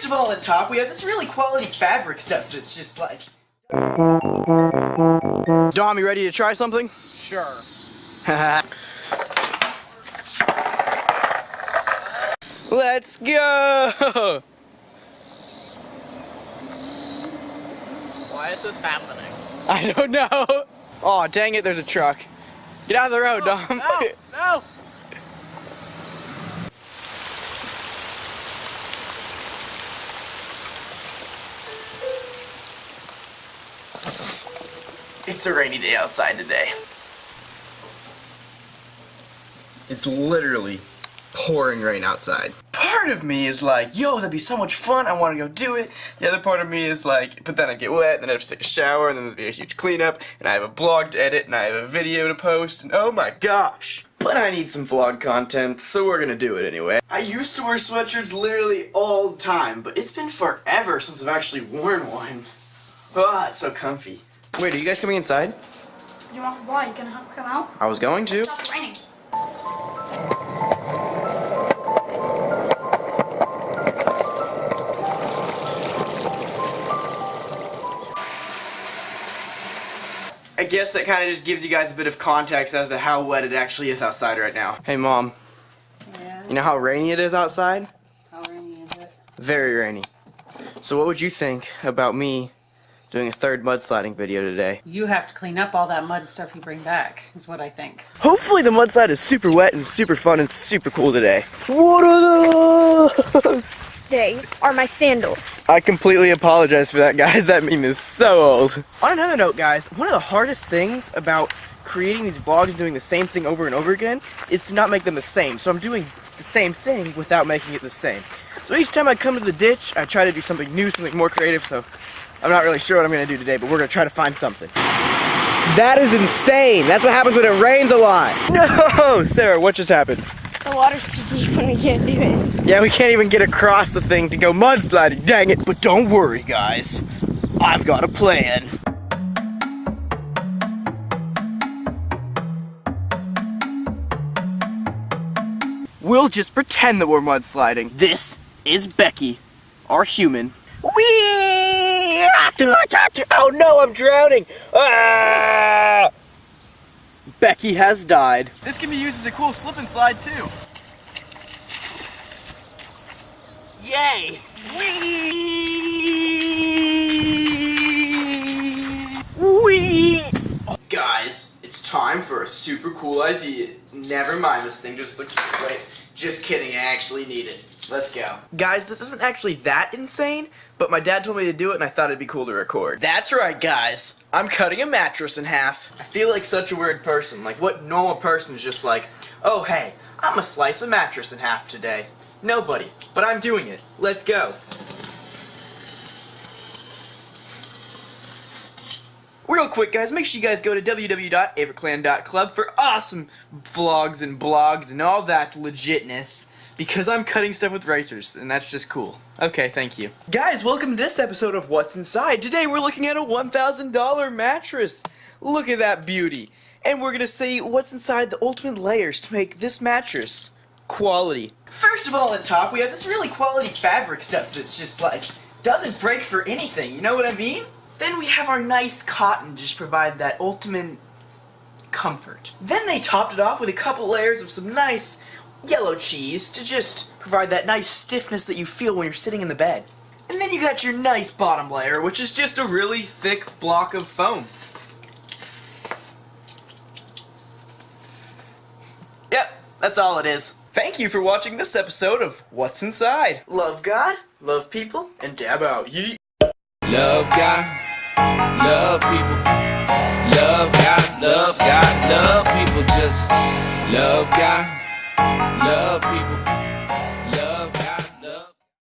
First of all, at the top, we have this really quality fabric stuff that's just like... Dom, you ready to try something? Sure. Let's go! Why is this happening? I don't know. Oh, dang it, there's a truck. Get out of the road, oh, Dom. No, It's a rainy day outside today. It's literally pouring rain outside. Part of me is like, yo, that'd be so much fun, I want to go do it. The other part of me is like, but then I get wet, and then I have to take a shower, and then there'd be a huge cleanup, and I have a blog to edit, and I have a video to post, and oh my gosh. But I need some vlog content, so we're gonna do it anyway. I used to wear sweatshirts literally all the time, but it's been forever since I've actually worn one. Ah, it's so comfy. Wait, are you guys coming inside? You want why? You gonna help come out? I was going to. Stop raining. I guess that kind of just gives you guys a bit of context as to how wet it actually is outside right now. Hey mom, Yeah, you know how rainy it is outside? how rainy is it? Very rainy. So what would you think about me doing a third mudsliding video today? You have to clean up all that mud stuff you bring back, is what I think. Hopefully the mudslide is super wet and super fun and super cool today. What are those? They are my sandals. I completely apologize for that, guys. That meme is so old. On another note, guys, one of the hardest things about creating these vlogs and doing the same thing over and over again is to not make them the same. So I'm doing the same thing without making it the same. So each time I come to the ditch, I try to do something new, something more creative. So I'm not really sure what I'm going to do today, but we're going to try to find something. That is insane. That's what happens when it rains a lot. No! Sarah, what just happened? The water's too deep and we can't do it. Yeah, we can't even get across the thing to go mudsliding, dang it. But don't worry, guys. I've got a plan. We'll just pretend that we're mudsliding. This is Becky, our human. Whee! Oh no, I'm drowning! Ah! Becky has died. This can be used as a cool slip and slide too. Yay! Whee! Whee! Guys, it's time for a super cool idea. Never mind, this thing just looks great. Just kidding, I actually need it. Let's go. Guys, this isn't actually that insane, but my dad told me to do it and I thought it'd be cool to record. That's right, guys. I'm cutting a mattress in half. I feel like such a weird person. Like, what normal person is just like, oh, hey, I'm gonna slice a mattress in half today. Nobody. But I'm doing it. Let's go. Quick, guys, make sure you guys go to www.averclan.club for awesome vlogs and blogs and all that legitness. Because I'm cutting stuff with razors, and that's just cool. Okay, thank you. Guys, welcome to this episode of What's Inside. Today we're looking at a $1,000 mattress. Look at that beauty. And we're gonna see what's inside the ultimate layers to make this mattress quality. First of all, at top, we have this really quality fabric stuff that's just like, doesn't break for anything, you know what I mean? Then we have our nice cotton to just provide that ultimate comfort. Then they topped it off with a couple layers of some nice yellow cheese to just provide that nice stiffness that you feel when you're sitting in the bed. And then you got your nice bottom layer, which is just a really thick block of foam. Yep, that's all it is. Thank you for watching this episode of What's Inside. Love God, love people, and dab out. Yeet. Love God, love people. Love God, love God, love people. Just love God, love people.